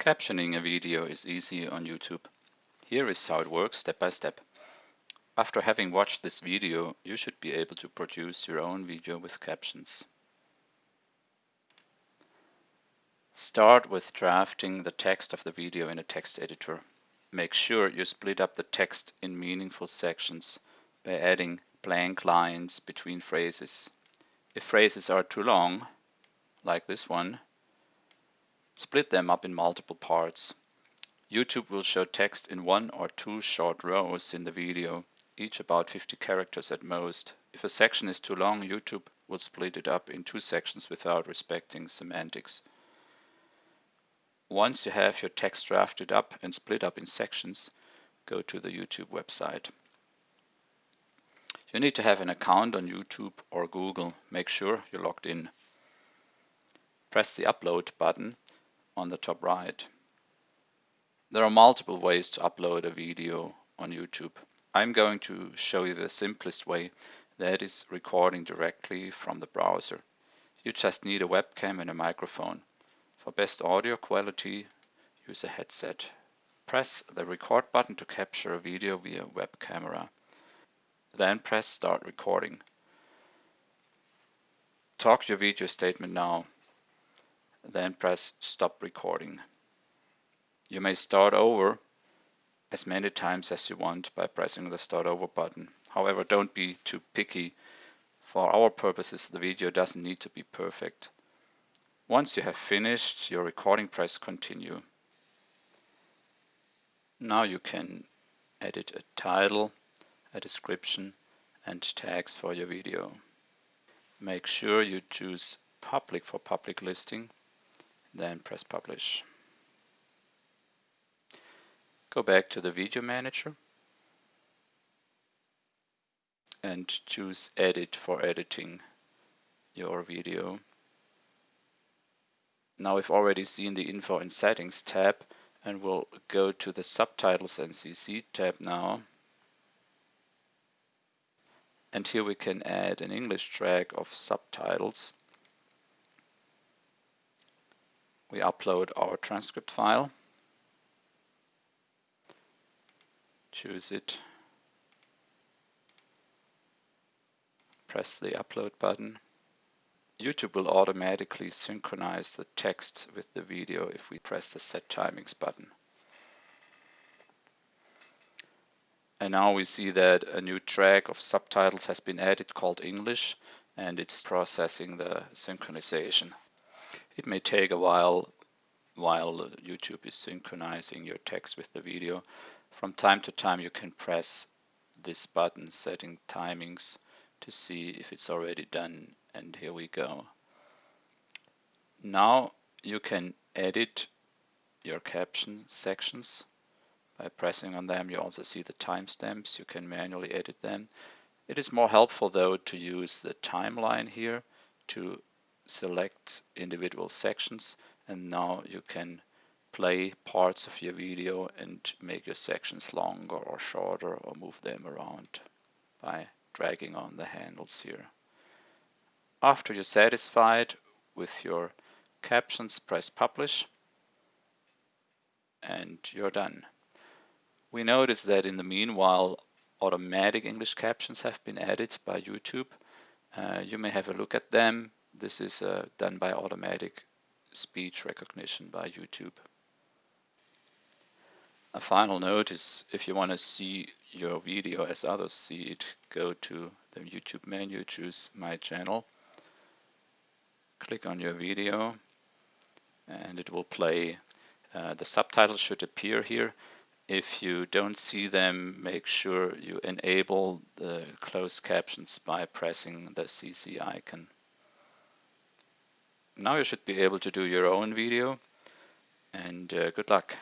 Captioning a video is easy on YouTube. Here is how it works step by step. After having watched this video, you should be able to produce your own video with captions. Start with drafting the text of the video in a text editor. Make sure you split up the text in meaningful sections by adding blank lines between phrases. If phrases are too long, like this one, Split them up in multiple parts. YouTube will show text in one or two short rows in the video, each about 50 characters at most. If a section is too long, YouTube will split it up in two sections without respecting semantics. Once you have your text drafted up and split up in sections, go to the YouTube website. You need to have an account on YouTube or Google. Make sure you're logged in. Press the upload button on the top right. There are multiple ways to upload a video on YouTube. I'm going to show you the simplest way, that is recording directly from the browser. You just need a webcam and a microphone. For best audio quality, use a headset. Press the record button to capture a video via web camera. Then press start recording. Talk your video statement now then press stop recording. You may start over as many times as you want by pressing the start over button. However, don't be too picky. For our purposes, the video doesn't need to be perfect. Once you have finished your recording, press continue. Now you can edit a title, a description, and tags for your video. Make sure you choose public for public listing then press publish. Go back to the video manager and choose edit for editing your video. Now we've already seen the info and settings tab and we'll go to the subtitles and CC tab now. And here we can add an English track of subtitles. We upload our transcript file, choose it, press the upload button. YouTube will automatically synchronize the text with the video if we press the set timings button. And now we see that a new track of subtitles has been added called English and it's processing the synchronization. It may take a while while YouTube is synchronizing your text with the video. From time to time you can press this button setting timings to see if it's already done and here we go. Now you can edit your caption sections by pressing on them. You also see the timestamps. You can manually edit them. It is more helpful though to use the timeline here to select individual sections and now you can play parts of your video and make your sections longer or shorter or move them around by dragging on the handles here. After you're satisfied with your captions, press publish and you're done. We notice that in the meanwhile automatic English captions have been added by YouTube. Uh, you may have a look at them this is uh, done by automatic speech recognition by YouTube. A final note is if you want to see your video as others see it, go to the YouTube menu, choose My Channel, click on your video, and it will play. Uh, the subtitles should appear here. If you don't see them, make sure you enable the closed captions by pressing the CC icon. Now you should be able to do your own video and uh, good luck.